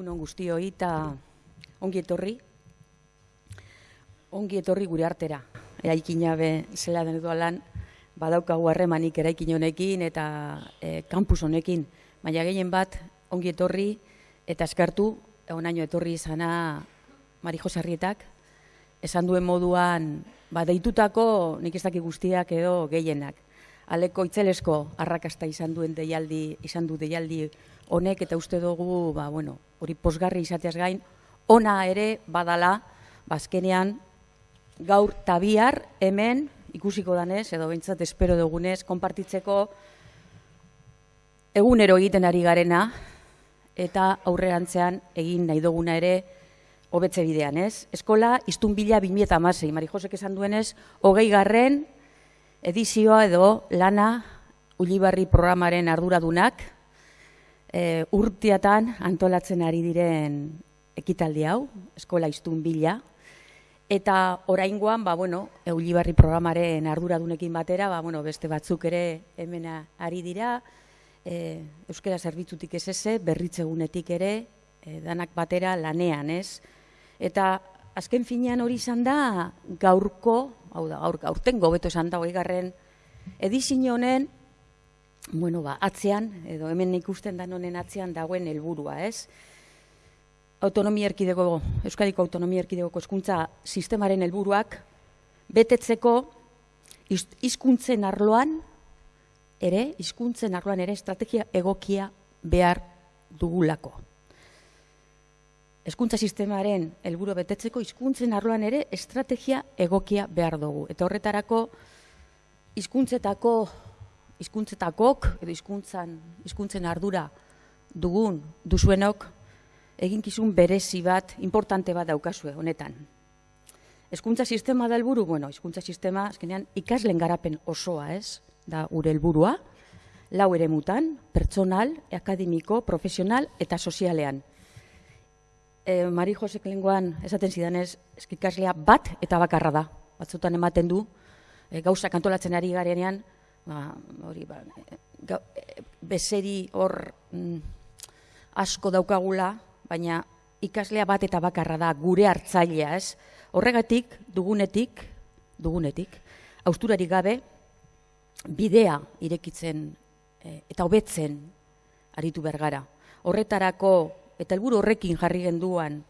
egunon guztioi eta ongi etorri. Ongi etorri gure artera. Eraikina be zela den lan badaukagu harremanik eraikin honekin eta e, kampus honekin. Baina gehien bat ongi etorri eta eskartu onaino etorri izana Mari Josarrietak esan duen moduan ba, deitutako nik ez guztiak edo gehienak. Aleko itzelesko arrakasta izan duen deialdi, izan du deialdi honek eta uste dugu, ba, bueno, hori posgarri izateaz gain, ona ere badala, bazkenean, ba, gaur tabiar hemen ikusiko danez, edo bintzat espero dugunez, konpartitzeko egunero egiten ari garena, eta aurrerantzean egin nahi duguna ere hobetze bidean, ez? Eskola, iztun bila bimieta amasei, Mari Josek esan duenez, hogei garren edizioa edo lana Ulibarri programaren arduradunak, e, urteatan antolatzen ari diren ekitaldi hau, eskola iztun bila, eta oraingoan, ba, bueno, Eulibarri programaren arduradunekin batera, ba, bueno, beste batzuk ere hemena ari dira, e, Euskara zerbitzutik ez eze, berritzegunetik ere, e, danak batera lanean, ez? Eta azken finean hori izan da gaurko, hau da, gaur, gaurten gobeto esan da, garren, edizin honen, bueno, ba, atzean, edo hemen ikusten da honen atzean dagoen helburua, ez? Autonomia erkidego, Euskadiko Autonomia erkidegoko eskuntza sistemaren helburuak betetzeko hizkuntzen arloan ere, hizkuntzen arloan ere estrategia egokia behar dugulako. Hezkuntza sistemaren helburu betetzeko hizkuntzen arloan ere estrategia egokia behar dugu. Eta horretarako hizkuntzetako hizkuntzetakok edo hizkuntzan hizkuntzen ardura dugun duzuenok eginkizun berezi bat importante bat daukazue honetan. Hezkuntza sistema da helburu, bueno, hizkuntza sistema azkenean ikaslen garapen osoa, ez? Da gure helburua. Lau eremutan, pertsonal, akademiko, profesional eta sozialean. E, Mari Josek lenguan esaten zidanez, eskikaslea bat eta bakarra da. Batzutan ematen du, e, gauzak antolatzen ari garenean, ba, hori, ba, ga, bezeri hor mm, asko daukagula, baina ikaslea bat eta bakarra da gure hartzailea, ez? Horregatik, dugunetik, dugunetik, austurari gabe, bidea irekitzen e, eta hobetzen aritu bergara. Horretarako, eta helburu horrekin jarri genduan,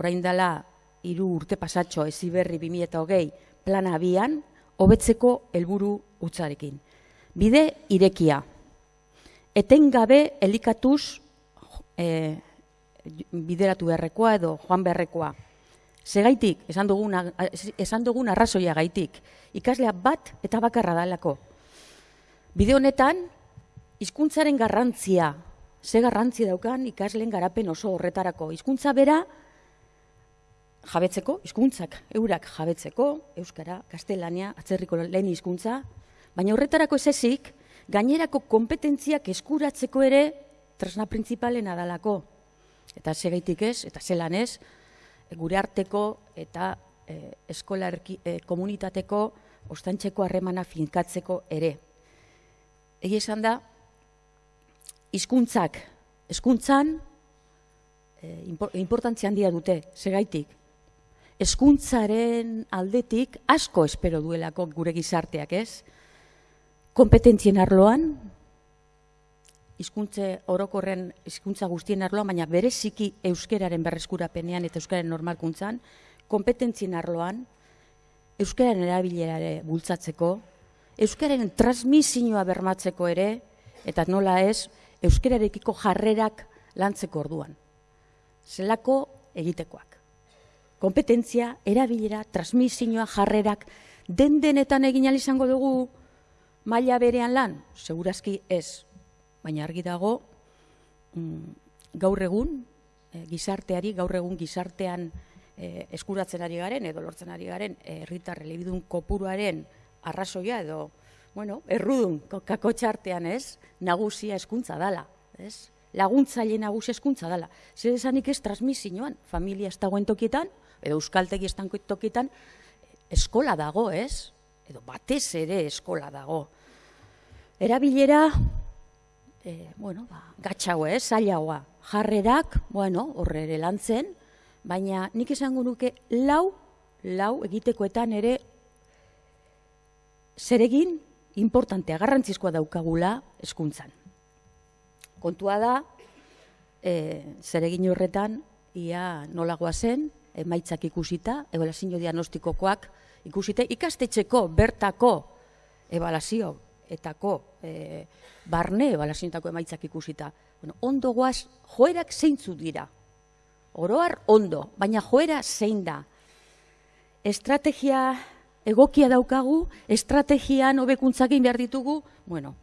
orain dela, hiru urte pasatxo, eziberri 2008, plana abian, hobetzeko helburu utzarekin bide irekia. Etengabe elikatuz e, bideratu beharrekoa edo joan beharrekoa. Segaitik, esan dugun, esan dugun arrazoia gaitik, ikaslea bat eta bakarra dalako. Bide honetan, hizkuntzaren garrantzia, ze garrantzi daukan ikasleen garapen oso horretarako. Hizkuntza bera, jabetzeko, hizkuntzak eurak jabetzeko, euskara, kastelania, atzerriko lehen hizkuntza, Baina horretarako ez ezik, gainerako kompetentziak eskuratzeko ere tresna printzipalena dalako. Eta segeitik ez, eta zelan ez, gure arteko eta e, eskola e, komunitateko ostantxeko harremana finkatzeko ere. Egi esan da, hizkuntzak hezkuntzan e, importantzia handia dute, segaitik. Hezkuntzaren aldetik asko espero duelako gure gizarteak, ez? kompetentzien arloan, hizkuntze orokorren hizkuntza guztien arloan, baina bereziki euskeraren berreskurapenean eta euskararen normalkuntzan, kompetentzien arloan, euskararen erabilerare bultzatzeko, euskararen transmisioa bermatzeko ere, eta nola ez, euskararekiko jarrerak lantzeko orduan. Zelako egitekoak. Kompetentzia, erabilera, transmisioa, jarrerak, den denetan egin izango dugu, maila berean lan, segurazki ez, baina argi dago mm, gaur egun e, gizarteari, gaur egun gizartean e, eskuratzen ari garen, edo lortzen ari garen, herritar elebidun kopuruaren arrazoia edo, bueno, errudun kakotxartean ez, nagusia eskuntza dala, ez? laguntzaile nagusia eskuntza dala. Zer esanik ez transmisioan, familia ez dagoen tokietan, edo euskaltegi ez tokietan, eskola dago, ez? edo batez ere eskola dago. Erabilera, e, bueno, ba, gatxago, eh, zailagoa. jarrerak, bueno, horre ere lantzen, baina nik esango nuke lau, lau egitekoetan ere zeregin importantea, garrantzizkoa daukagula eskuntzan. Kontua da, e, zeregin horretan, ia nolagoa zen, emaitzak ikusita, ebalazio diagnostikokoak ikusite, ikastetxeko bertako ebalazio etako e, barne ebalazioetako emaitzak ikusita. Bueno, ondo guaz, joerak zeintzu dira. Oroar ondo, baina joera zein da. Estrategia egokia daukagu, estrategian hobekuntzak behar ditugu, bueno,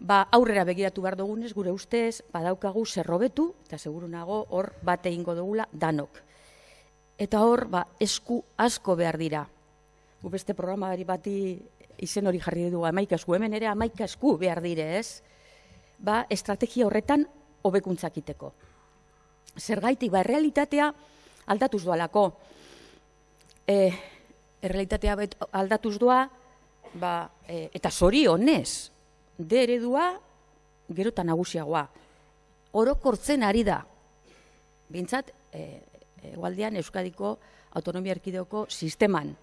ba, aurrera begiratu behar dugunez, gure ustez, badaukagu zerrobetu, eta seguru nago, hor bate ingo dugula danok. Eta hor, ba, esku asko behar dira. Gu beste programa bati izen hori jarri dugu amaika esku, hemen ere amaika esku behar dire, ez? Ba, estrategia horretan hobekuntzak iteko. Zergaitik, ba, realitatea aldatuz doalako. E, errealitatea aldatuz doa, ba, e, eta zori honez, de eredua gerota nagusiagoa. Orokortzen ari da. Bintzat, egualdean Euskadiko Autonomia Erkideoko sisteman.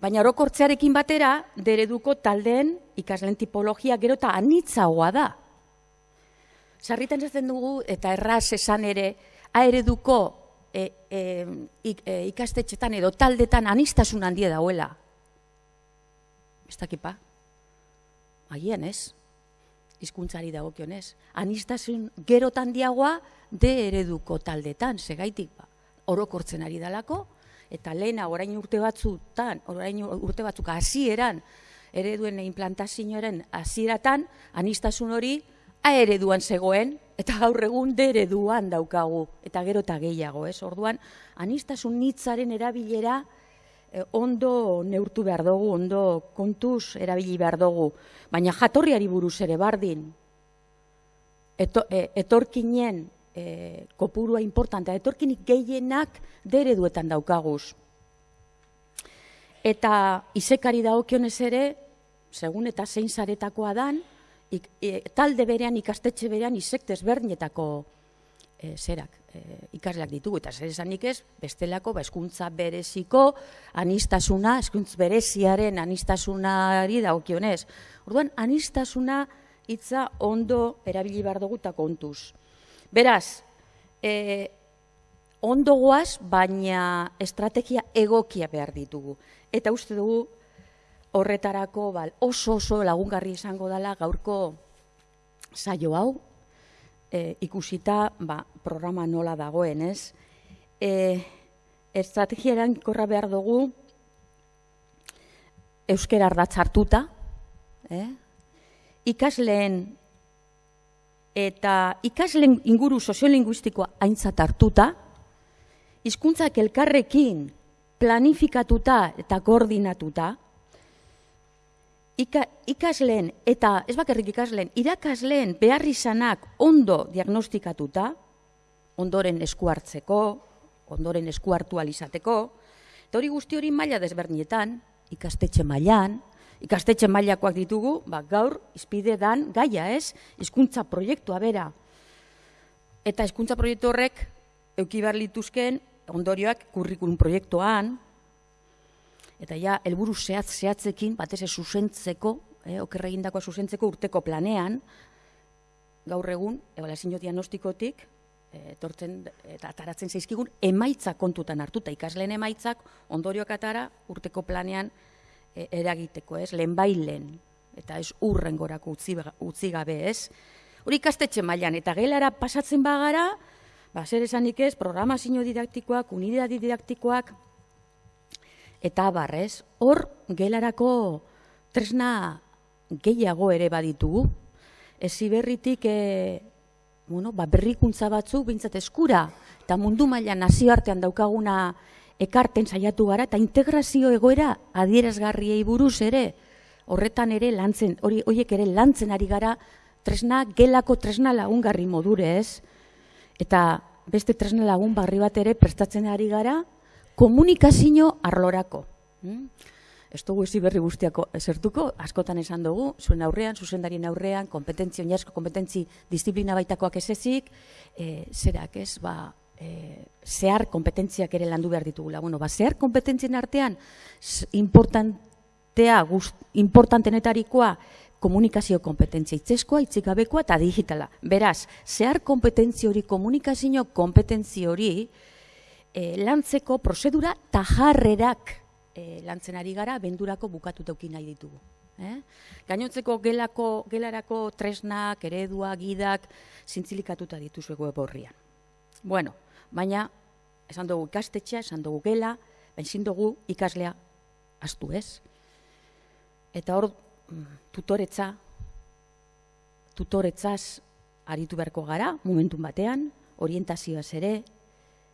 Baina orokortzearekin batera, dereduko taldeen ikaslen tipologia gero eta anitzagoa da. Sarritan ez dugu eta erraz esan ere, aereduko e, e, e, ikastetxetan edo taldetan anistasun handie dauela. Ez dakipa? Agian ez? Izkuntzari dagokionez. Anistasun gero handiagoa de ereduko taldetan, segaitik ba. Orokortzen ari dalako, eta lehena orain urte batzutan, orain urte batzuk hasieran ereduen implantazioaren hasieratan anistasun hori a ereduan zegoen eta gaur egun de ereduan daukagu eta gero eta gehiago, ez? Orduan anistasun nitzaren erabilera eh, ondo neurtu behar dugu, ondo kontuz erabili behar dugu, baina jatorriari buruz ere bardin. Eto, e, etorkinen e, kopurua importantea, etorkinik gehienak dereduetan daukaguz. Eta izekari dagokionez ere, segun eta zein zaretakoa dan, e, talde berean, ikastetxe berean, izek desberdinetako e, zerak e, ikasleak ditugu. Eta zer esanik ez, bestelako, ba, eskuntza bereziko, anistasuna, eskuntz bereziaren anistasunari dagokionez. Orduan, anistasuna hitza ondo erabili behar dugu eta kontuz. Beraz, e, ondo guaz, baina estrategia egokia behar ditugu. Eta uste dugu horretarako bal, oso oso lagungarri izango dela gaurko saio hau, e, ikusita ba, programa nola dagoen, ez? E, estrategia erankorra behar dugu euskera ardatz eh? ikasleen eta ikaslen inguru soziolinguistikoa aintzat hartuta, hizkuntzak elkarrekin planifikatuta eta koordinatuta, Ika, ikasleen eta ez bakarrik ikasleen, irakasleen behar izanak ondo diagnostikatuta, ondoren esku hartzeko, ondoren esku hartu alizateko, eta hori guzti hori maila desbernietan, ikastetxe mailan, ikastetxe mailakoak ditugu, ba, gaur izpide dan gaia ez, hizkuntza proiektua bera. Eta hizkuntza proiektu horrek eukibar lituzken ondorioak kurrikulum proiektuan, eta ja, helburu zehatz zehatzekin, batez ez zuzentzeko, eh, okerregin dagoa zuzentzeko urteko planean, gaur egun, ebalazio diagnostikotik, eh, etortzen eta ataratzen zaizkigun, emaitza kontutan hartuta, ikasleen emaitzak, ondorioak atara, urteko planean, e, eragiteko, ez? Lehen bailen, eta ez urren gorako utzi, utzi gabe, ez? Hori ikastetxe mailan eta gelara pasatzen bagara, ba, zer esanik ez, programazio didaktikoak, unidadi didaktikoak, eta barrez, hor gelarako tresna gehiago ere baditugu. Ez berritik, e, bueno, ba, berrikuntza batzuk, bintzat eskura, eta mundu mailan nazioartean daukaguna ekarten saiatu gara eta integrazio egoera adierazgarriei buruz ere horretan ere lantzen, hori hoiek ere lantzen ari gara tresna gelako tresna lagungarri modure, ez? Eta beste tresna lagun barri bat ere prestatzen ari gara komunikazio arlorako. Hm? ez dugu ezi berri guztiako esertuko, askotan esan dugu, zuen aurrean, zuzendarien aurrean, kompetentzi, oinazko kompetentzi disiplina baitakoak ez ezik, e, zerak ez, ba, e, zehar kompetentziak ere landu behar ditugula. Bueno, ba, zehar kompetentzien artean, importantea, gust, importantenetarikoa, komunikazio kompetentzia itzeskoa, itzikabekoa eta digitala. Beraz, zehar kompetentzi hori, komunikazio kompetentzi hori, e, lantzeko prozedura tajarrerak e, lantzen ari gara, bendurako bukatu tauki nahi ditugu. Eh? Gainotzeko gelako, gelarako tresnak, eredua, gidak, zintzilikatuta dituzu web horrian. Bueno, baina, esan dugu ikastetxea, esan dugu gela, baina dugu ikaslea astu ez. Eta hor, mm, tutoretza, tutoretzaz aritu beharko gara, momentun batean, orientazioaz ere,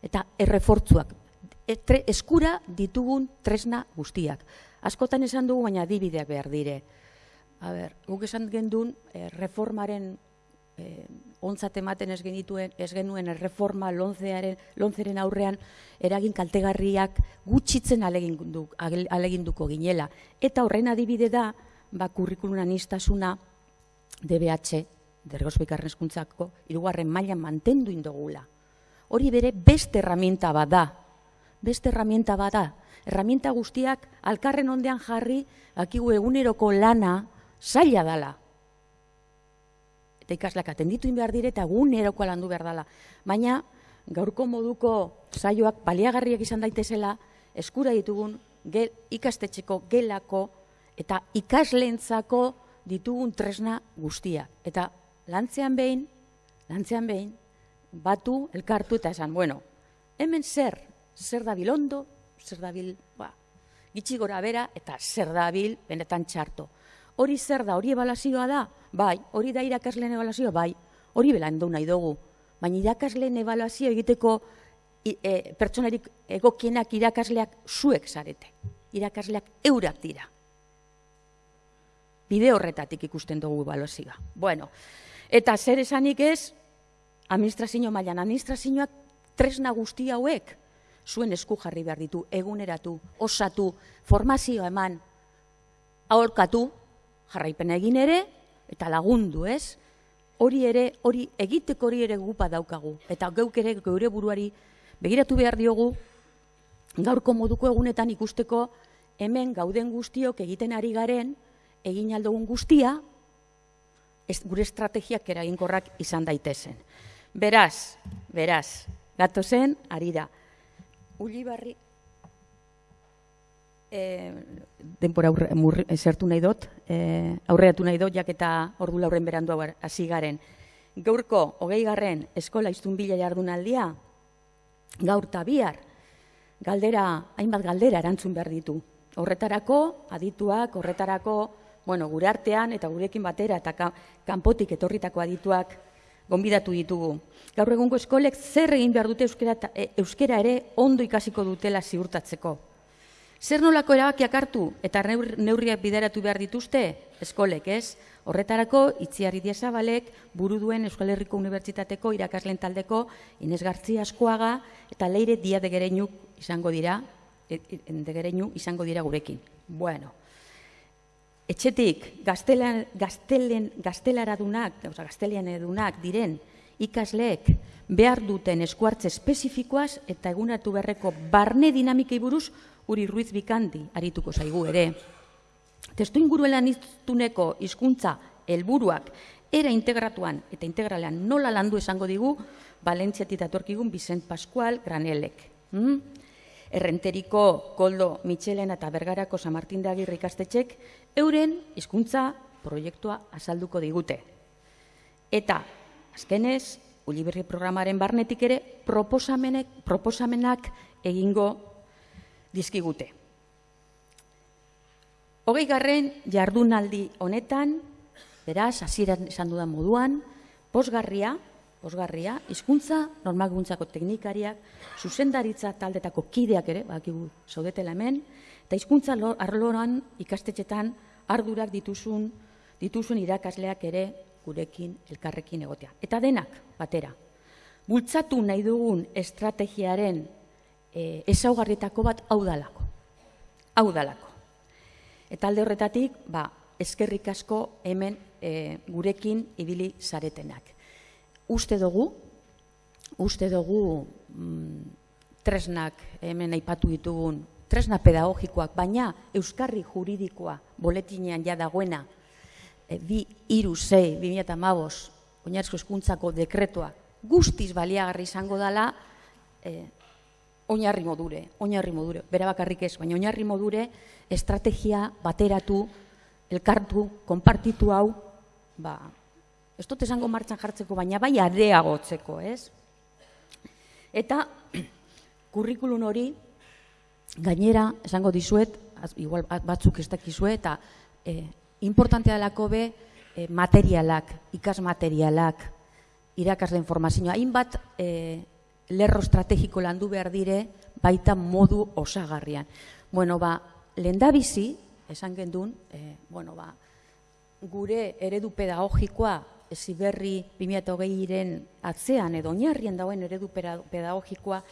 eta errefortzuak, etre, eskura ditugun tresna guztiak. Askotan esan dugu, baina dibideak behar dire. A ber, guk esan gendun, eh, reformaren eh, ontzat ematen ez genituen, ez genuen erreforma lonzearen, lonzeren aurrean eragin kaltegarriak gutxitzen alegindu, aleginduko ginela. Eta horren adibide da, ba, kurrikulunan iztasuna DBH, dergozpikarren eskuntzako, irugarren mailan mantendu indogula. Hori bere beste herramienta bada, beste herramienta bada. Herramienta guztiak alkarren ondean jarri, akigu eguneroko lana zaila dala eta ikaslak atenditu behar dire eta gun eroko landu behar dela. Baina, gaurko moduko saioak baliagarriak izan daitezela, eskura ditugun gel, ikastetxeko gelako eta ikasleentzako ditugun tresna guztia. Eta lantzean behin, lantzean behin, batu, elkartu eta esan, bueno, hemen zer, zer dabil ondo, zer dabil, ba, gitsi gora bera, eta zer dabil benetan txarto. Hori zer da, hori ebalazioa da? Bai, hori da irakasleen ebalazioa? Bai, hori belandu nahi dugu. Baina irakasleen ebalazioa egiteko e, pertsonarik egokienak irakasleak zuek zarete. Irakasleak eurak dira. Bide horretatik ikusten dugu ebalazioa. Bueno, eta zer esanik ez, administrazio mailan administrazioak tresna guzti hauek, zuen esku jarri behar ditu, eguneratu, osatu, formazioa eman, aholkatu, jarraipen egin ere, eta lagundu, ez? Hori ere, hori egiteko hori ere gupa daukagu. Eta geuk ere geure buruari begiratu behar diogu, gaurko moduko egunetan ikusteko hemen gauden guztiok egiten ari garen, egin aldogun guztia, ez, gure estrategiak eraginkorrak izan daitezen. Beraz, beraz, gato zen, ari da. Uli e, denpora aurre, murri, esertu nahi dut, e, aurreatu nahi dut, jak eta ordu lauren berandu hasi garen. Gaurko, hogei garren, eskola iztun bila jardunaldia, gaur bihar, galdera, hainbat galdera erantzun behar ditu. Horretarako, adituak, horretarako, bueno, gure artean eta gurekin batera eta kanpotik etorritako adituak gonbidatu ditugu. Gaur egungo eskolek zer egin behar dute euskera, e, euskera ere ondo ikasiko dutela ziurtatzeko. Zer nolako erabakiak hartu eta neurriak bideratu behar dituzte eskolek, ez? Horretarako, itziarri diesabalek, buru duen Euskal Herriko Unibertsitateko irakaslen taldeko Inez Gartzia askoaga eta leire dia degereinu izango dira, e, e, degereinu izango dira gurekin. Bueno, etxetik gaztelan, gaztelen, gaztelaradunak, gaztelian edunak diren ikasleek behar duten eskuartze espezifikoaz eta egunatu beharreko barne dinamikei buruz Uri Ruiz Bikandi arituko zaigu ere. Testu inguruelan iztuneko hizkuntza helburuak era integratuan eta integralean nola landu esango digu Valentziatik datorkigun Vicent Pascual Granelek. Hmm? Errenteriko Koldo Michelena eta Bergarako San Martin de Agirre ikastetxek euren hizkuntza proiektua azalduko digute. Eta azkenez, Uliberri programaren barnetik ere proposamenek, proposamenak egingo dizkigute. Hogei garren jardunaldi honetan, beraz, hasieran esan dudan moduan, posgarria, posgarria, hizkuntza normalguntzako teknikariak, zuzendaritza taldetako kideak ere, bakigu zaudetela hemen, eta hizkuntza arloran ikastetxetan ardurak dituzun, dituzun irakasleak ere gurekin elkarrekin egotea. Eta denak, batera, bultzatu nahi dugun estrategiaren e, ezaugarrietako bat hau dalako. Hau dalako. Eta alde horretatik, ba, eskerrik asko hemen e, gurekin ibili zaretenak. Uste dugu, uste dugu mm, tresnak hemen aipatu ditugun, tresna pedagogikoak, baina euskarri juridikoa boletinean ja dagoena, e, bi iru zei, bi eta mabos, oinarrizko eskuntzako dekretua, guztiz baliagarri izango dela, e, oinarri modure, oinarri modure, bera bakarrik ez, baina oinarri modure estrategia bateratu, elkartu, konpartitu hau, ba, ez dut esango martxan jartzeko, baina bai areagotzeko, ez? Eta kurrikulun hori gainera esango dizuet, igual batzuk ez dakizue, eta e, importantea dalako be e, materialak, ikas materialak, irakasle informazioa, hainbat e, lerro estrategiko landu behar dire, baita modu osagarrian. Bueno, ba, lendabizi, esan gendun, e, bueno, ba, gure eredu pedagogikoa ziberri 2008-iren atzean edo oinarrien dauen eredu pedagogikoa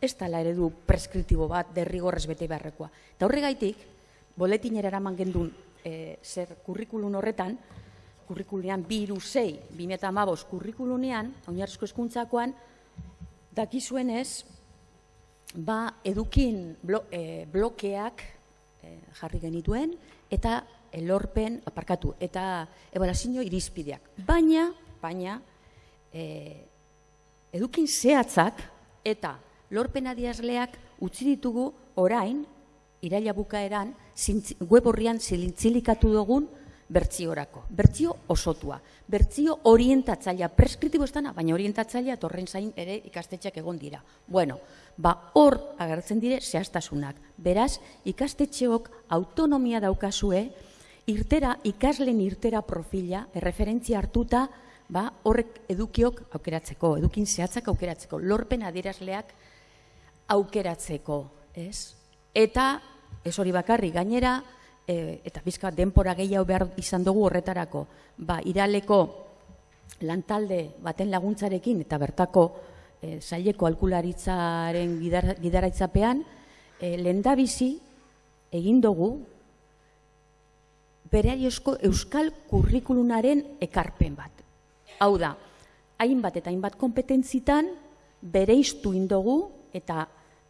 ez tala eredu preskriptibo bat derrigorrez bete beharrekoa. Eta horregaitik, boletinera eraman gendun e, zer kurrikulun horretan, kurrikulunean bi iru zei, 2008 kurrikulunean, oinarrizko eskuntzakoan, dakizuenez, ba, edukin blo, e, blokeak e, jarri genituen, eta elorpen, aparkatu, eta ebalazio irizpideak. Baina, baina, e, edukin zehatzak eta lorpen adiazleak utzi ditugu orain, iraila bukaeran, web horrian zilintzilikatu dugun bertziorako. Bertzio osotua. Bertzio orientatzailea, preskriptibo estana, baina orientatzailea torren zain ere ikastetxeak egon dira. Bueno, ba hor agertzen dire zehaztasunak. Beraz, ikastetxeok autonomia daukazue, irtera, ikaslen irtera profila, erreferentzia hartuta, ba, horrek edukiok aukeratzeko, edukin zehatzak aukeratzeko, lorpen adierazleak aukeratzeko, ez? Eta, ez hori bakarri, gainera, e, eta bizka denpora gehiago behar izan dugu horretarako, ba, iraleko lantalde baten laguntzarekin eta bertako e, zaileko alkularitzaren gidaraitzapean, e, lendabizi egin dugu beraiozko euskal kurrikulunaren ekarpen bat. Hau da, hainbat eta hainbat kompetentzitan bereiztu indogu eta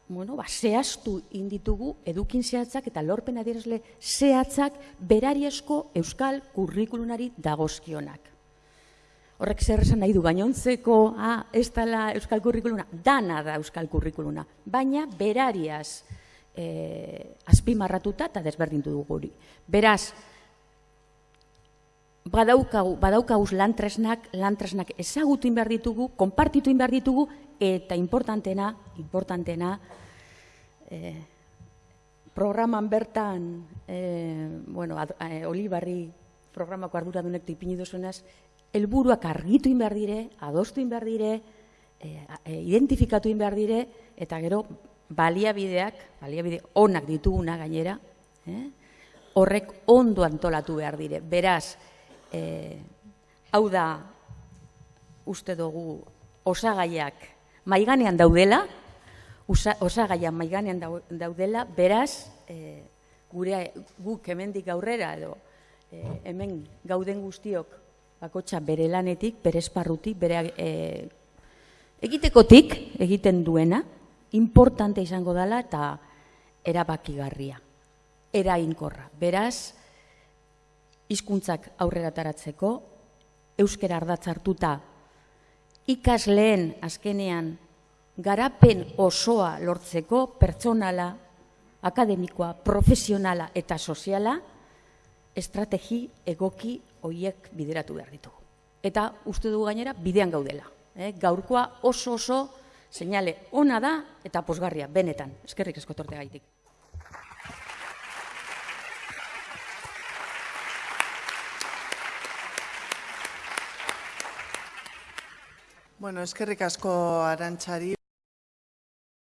bueno, ba, zehaztu inditugu edukin zehatzak eta lorpen adierazle zehatzak berariezko euskal kurrikulunari dagozkionak. Horrek zer esan nahi du, gainontzeko, ah, ez dala euskal kurrikuluna, dana da euskal kurrikuluna, baina berariaz eh, azpimarratuta eta desberdintu dugu hori. Beraz, badaukau, badaukauz lantresnak, lantresnak ezagutu inbar ditugu, konpartitu inbar ditugu, eta importantena, importantena, eh, programan bertan, eh, bueno, ad, eh, olibarri programako ardura dunek tipini duzunaz, helburuak argitu inbar dire, adostu inbar dire, eh, eh, identifikatu inbar dire, eta gero baliabideak, baliabide onak dituguna gainera, eh, horrek ondo antolatu behar dire. Beraz, e, hau da uste dugu osagaiak maiganean daudela, osagaiak maiganean daudela, beraz, e, gure guk hemendik aurrera edo e, hemen gauden guztiok bakotxa bere lanetik, bere esparrutik, bere e, egitekotik egiten duena, importante izango dela eta erabakigarria, erainkorra. Beraz, hizkuntzak aurrera taratzeko, euskera ardatz hartuta, ikasleen azkenean garapen osoa lortzeko pertsonala, akademikoa, profesionala eta soziala, estrategi egoki hoiek bideratu behar ditugu. Eta uste dugu gainera bidean gaudela. Eh? Gaurkoa oso oso seinale ona da eta posgarria, benetan. Eskerrik eskotorte gaitik. Bueno, eskerrik asko arantxari.